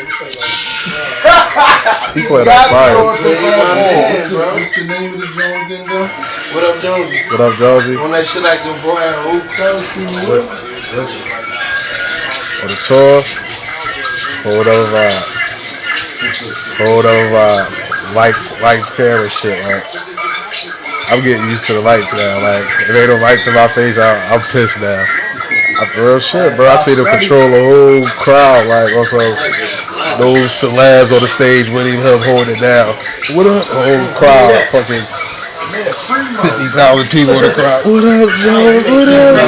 He played on fire. What's the, name of the joint again, though? What up, Jonesy? What up, Josie? On that shit like the boy had a hoop coach, What? On the tour? Hold up vibe. Hold up vibe. Lights, lights, camera shit. Like, I'm getting used to the lights now. Like, if they don't lights in my face, I, I'm pissed now. I, real shit, bro. I see them control the whole crowd. Like, also, those celebs on the stage with him holding it down. What up? The whole crowd, fucking 50,000 people in the crowd. What up, Joe? What up?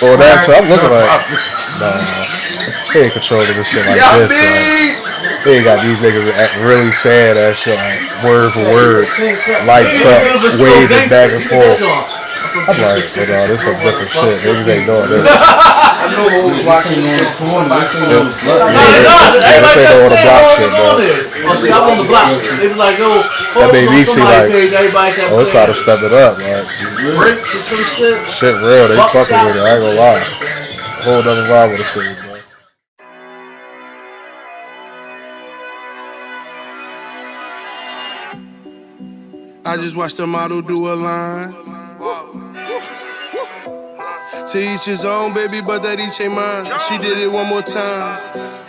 Oh, that's, I'm looking like, nah. They ain't controlling this shit like this. Like, they got these niggas act really sad ass shit, like word for word, lights up, waving back and forth. I'm like, well, no, this some different shit. Niggas ain't doing this. This ain't on the corner. This ain't on the block. Yeah, this ain't on the block shit, bro. Oh, I'm on the block. They be like, yo, That me see like, oh, it's how to step it up, man. bricks or some shit. Shit real, they fucking with it. I ain't gonna lie. Whole other vibe with this thing, I just watched a model do a line. To each his own, baby, but that each ain't mine. She did it one more time.